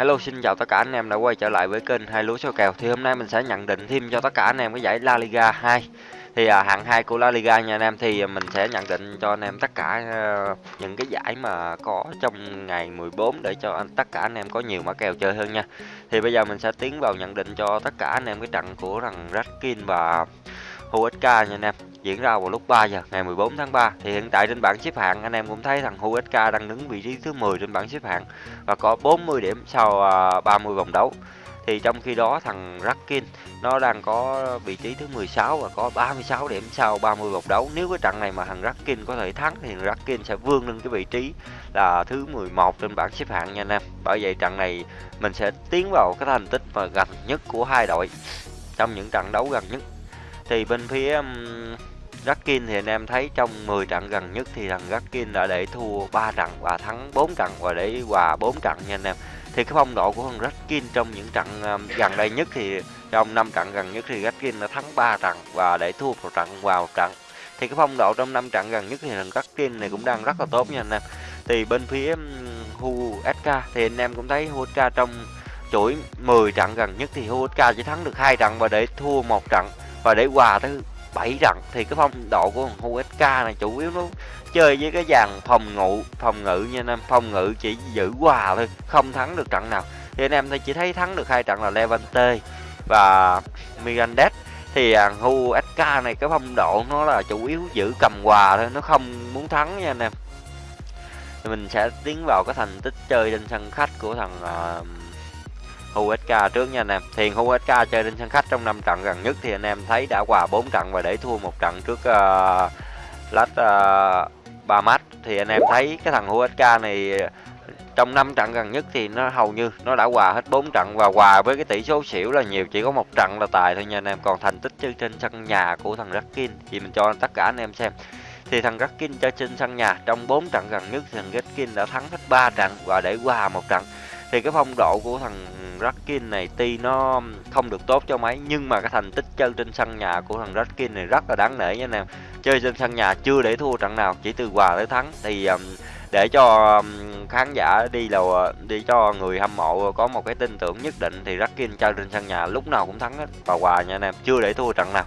Hello xin chào tất cả anh em đã quay trở lại với kênh hai lúa số kèo. Thì hôm nay mình sẽ nhận định thêm cho tất cả anh em cái giải La Liga 2 thì à, hạng 2 của La Liga nha anh em thì mình sẽ nhận định cho anh em tất cả uh, những cái giải mà có trong ngày 14 để cho anh tất cả anh em có nhiều mã kèo chơi hơn nha. Thì bây giờ mình sẽ tiến vào nhận định cho tất cả anh em cái trận của thằng Raskin và HUSK nha anh em. Diễn ra vào lúc 3 giờ, ngày 14 tháng 3 thì hiện tại trên bảng xếp hạng, anh em cũng thấy thằng HUSK đang đứng vị trí thứ 10 trên bảng xếp hạng và có 40 điểm sau à, 30 vòng đấu. Thì trong khi đó, thằng Rakin, nó đang có vị trí thứ 16 và có 36 điểm sau 30 vòng đấu. Nếu cái trận này mà thằng Rakin có thể thắng thì thằng Rakin sẽ vươn lên cái vị trí là thứ 11 trên bảng xếp hạng nha anh em. Bởi vậy trận này mình sẽ tiến vào cái thành tích mà gần nhất của hai đội trong những trận đấu gần nhất thì bên phía um, Rakin thì anh em thấy trong 10 trận gần nhất thì thằng Rakin đã để thua 3 trận và thắng 4 trận và để hòa 4 trận nha anh em. Thì cái phong độ của thằng Rakin trong những trận um, gần đây nhất thì trong 5 trận gần nhất thì Rakin đã thắng 3 trận và để thua một trận vào trận. Thì cái phong độ trong 5 trận gần nhất thì thằng Rakin này cũng đang rất là tốt nha anh em. Thì bên phía um, Hu SK thì anh em cũng thấy Hu SK trong chuỗi 10 trận gần nhất thì Hu SK chỉ thắng được hai trận và để thua một trận và để quà thứ bảy trận thì cái phong độ của thằng USK này chủ yếu nó chơi với cái dàn phòng ngự phòng ngự nha anh em. Phòng ngự chỉ giữ hòa thôi không thắng được trận nào. Thì anh em thấy chỉ thấy thắng được hai trận là Levante và Mirandes thì à, thằng USK này cái phong độ nó là chủ yếu giữ cầm hòa thôi nó không muốn thắng nha anh em. Thì mình sẽ tiến vào cái thành tích chơi trên sân khách của thằng uh, USK trước nha anh em. Thì USK chơi trên sân khách trong 5 trận gần nhất thì anh em thấy đã hòa 4 trận và để thua một trận trước uh, Lát uh, 3 match thì anh em thấy cái thằng USK này trong 5 trận gần nhất thì nó hầu như nó đã hòa hết 4 trận và hòa với cái tỷ số xỉu là nhiều chỉ có một trận là tài thôi nha anh em. Còn thành tích chơi trên sân nhà của thằng Rakin thì mình cho tất cả anh em xem. Thì thằng Rakin chơi trên sân nhà trong 4 trận gần nhất thì thằng Rakin đã thắng hết 3 trận và để hòa một trận. Thì cái phong độ của thằng Rakin này tuy nó không được tốt cho mấy nhưng mà cái thành tích chơi trên sân nhà của thằng Rakin này rất là đáng nể nha anh em. Chơi trên sân nhà chưa để thua trận nào, chỉ từ hòa tới thắng thì um, để cho um, khán giả đi là đi cho người hâm mộ có một cái tin tưởng nhất định thì Rakin chơi trên sân nhà lúc nào cũng thắng hết và hòa nha anh em, chưa để thua trận nào.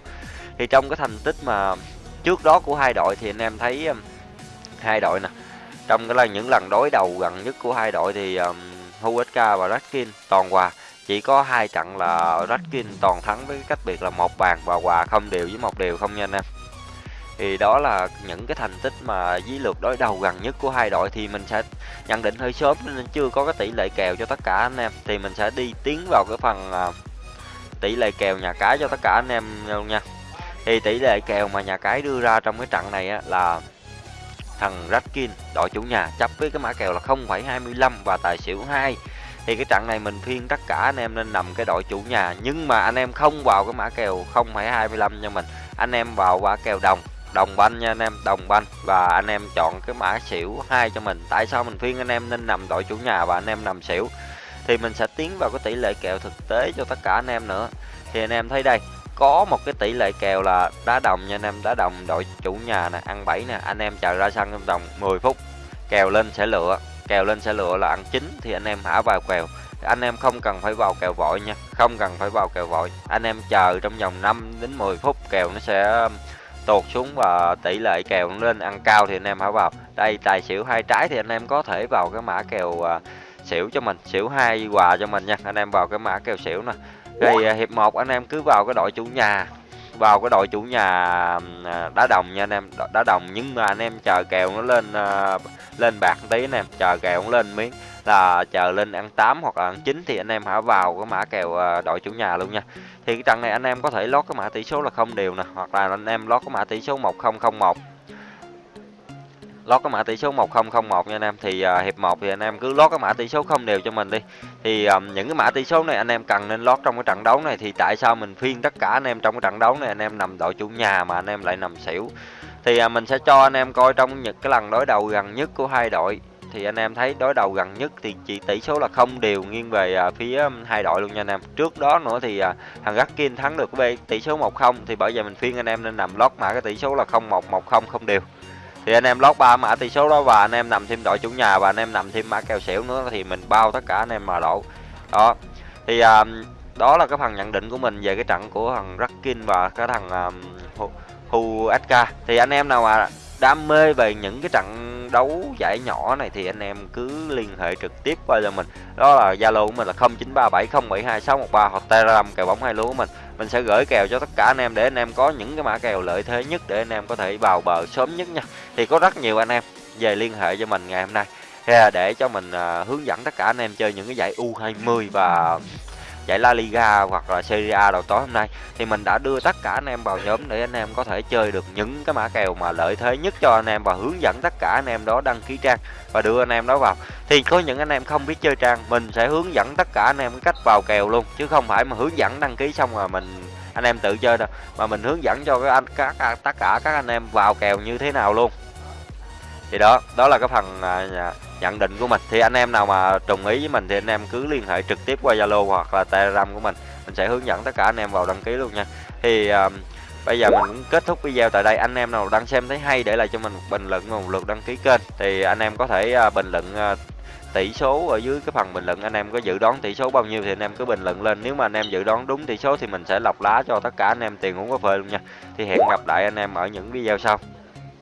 Thì trong cái thành tích mà trước đó của hai đội thì anh em thấy um, hai đội nè. Trong cái là những lần đối đầu gần nhất của hai đội thì um, HSK và Raskin toàn hòa. Chỉ có hai trận là Raskin toàn thắng với cách biệt là một bàn và hòa không đều với một đều không nha anh em. Thì đó là những cái thành tích mà dí lượt đối đầu gần nhất của hai đội thì mình sẽ nhận định hơi sớm nên chưa có cái tỷ lệ kèo cho tất cả anh em. Thì mình sẽ đi tiến vào cái phần uh, tỷ lệ kèo nhà cái cho tất cả anh em luôn nha. Thì tỷ lệ kèo mà nhà cái đưa ra trong cái trận này á, là thằng Ratkin đội chủ nhà chấp với cái mã kèo là 0,25 và tài xỉu 2 thì cái trận này mình phiên tất cả anh em nên nằm cái đội chủ nhà. Nhưng mà anh em không vào cái mã kèo 0,25 cho mình. Anh em vào mã kèo đồng đồng banh nha anh em đồng banh. Và anh em chọn cái mã xỉu hai cho mình. Tại sao mình phiên anh em nên nằm đội chủ nhà và anh em nằm xỉu? Thì mình sẽ tiến vào cái tỷ lệ kèo thực tế cho tất cả anh em nữa. Thì anh em thấy đây có một cái tỷ lệ kèo là đá đồng nha anh em, đá đồng đội chủ nhà nè, ăn 7 nè, anh em chờ ra sân trong đồng 10 phút, kèo lên sẽ lựa, kèo lên sẽ lựa là ăn chín thì anh em hả vào kèo. Anh em không cần phải vào kèo vội nha, không cần phải vào kèo vội, anh em chờ trong vòng 5 đến 10 phút kèo nó sẽ um, tụt xuống và tỷ lệ kèo nó lên, ăn cao thì anh em hả vào. Đây, tài xỉu hai trái thì anh em có thể vào cái mã kèo à, xỉu cho mình, xỉu hai quà cho mình nha, anh em vào cái mã kèo xỉu nè rồi à, hiệp 1 anh em cứ vào cái đội chủ nhà, vào cái đội chủ nhà à, đá đồng nha anh em đá đồng nhưng mà anh em chờ kèo nó lên à, lên bạc tí anh em, chờ kèo nó lên miếng, là chờ lên ăn 8 hoặc là ăn 9 thì anh em hãy vào cái mã kèo đội chủ nhà luôn nha. Thì cái trận này anh em có thể lót cái mã tỷ số là không đều nè, hoặc là anh em lót cái mã tỷ số 1001 lót cái mã tỷ số 1001 nha anh em. Thì uh, hiệp 1 thì anh em cứ lót cái mã tỷ số không đều cho mình đi. Thì um, những cái mã tỷ số này anh em cần nên lót trong cái trận đấu này. Thì tại sao mình phiên tất cả anh em trong cái trận đấu này anh em nằm đội chủ nhà mà anh em lại nằm xỉu? Thì uh, mình sẽ cho anh em coi trong những cái lần đối đầu gần nhất của hai đội. Thì anh em thấy đối đầu gần nhất thì chỉ tỷ số là không đều nghiêng về uh, phía hai đội luôn nha anh em. Trước đó nữa thì uh, thằng kim thắng được cái tỷ số 1-0 thì bởi vậy mình phiên anh em nên nằm lót mã cái tỷ số là 0-1 1-0 không đều thì anh em lót ba mã tỷ số đó và anh em nằm thêm đội chủ nhà và anh em nằm thêm mã kèo xỉu nữa thì mình bao tất cả anh em mà đổ. Đó. Thì à, đó là cái phần nhận định của mình về cái trận của thằng Rakin và cái thằng um, Hu SK thì anh em nào mà đam mê về những cái trận đấu giải nhỏ này thì anh em cứ liên hệ trực tiếp qua cho mình. Đó là zalo của mình là 0937072613 hoặc telegram kèo bóng hai lúa của mình. Mình sẽ gửi kèo cho tất cả anh em để anh em có những cái mã kèo lợi thế nhất để anh em có thể vào bờ sớm nhất nha. Thì có rất nhiều anh em về liên hệ cho mình ngày hôm nay. Để cho mình à, hướng dẫn tất cả anh em chơi những cái giải U20 và giải La Liga hoặc là Serie A đầu tối hôm nay. Thì mình đã đưa tất cả anh em vào nhóm để anh em có thể chơi được những cái mã kèo mà lợi thế nhất cho anh em và hướng dẫn tất cả anh em đó đăng ký trang và đưa anh em đó vào. Thì có những anh em không biết chơi trang mình sẽ hướng dẫn tất cả anh em cách vào kèo luôn chứ không phải mà hướng dẫn đăng ký xong rồi mình anh em tự chơi đâu. Mà mình hướng dẫn cho các anh các tất cả các anh em vào kèo như thế nào luôn. Thì đó đó là cái phần à, nhận định của mình. Thì anh em nào mà đồng ý với mình thì anh em cứ liên hệ trực tiếp qua zalo hoặc là telegram của mình. Mình sẽ hướng dẫn tất cả anh em vào đăng ký luôn nha. Thì um, bây giờ mình cũng kết thúc video tại đây. Anh em nào đang xem thấy hay để lại cho mình một bình luận và một lượt đăng ký kênh. Thì anh em có thể uh, bình luận uh, tỷ số ở dưới cái phần bình luận. Anh em có dự đoán tỷ số bao nhiêu thì anh em cứ bình luận lên. Nếu mà anh em dự đoán đúng tỷ số thì mình sẽ lọc lá cho tất cả anh em tiền uống cà phê luôn nha. Thì hẹn gặp lại anh em ở những video sau.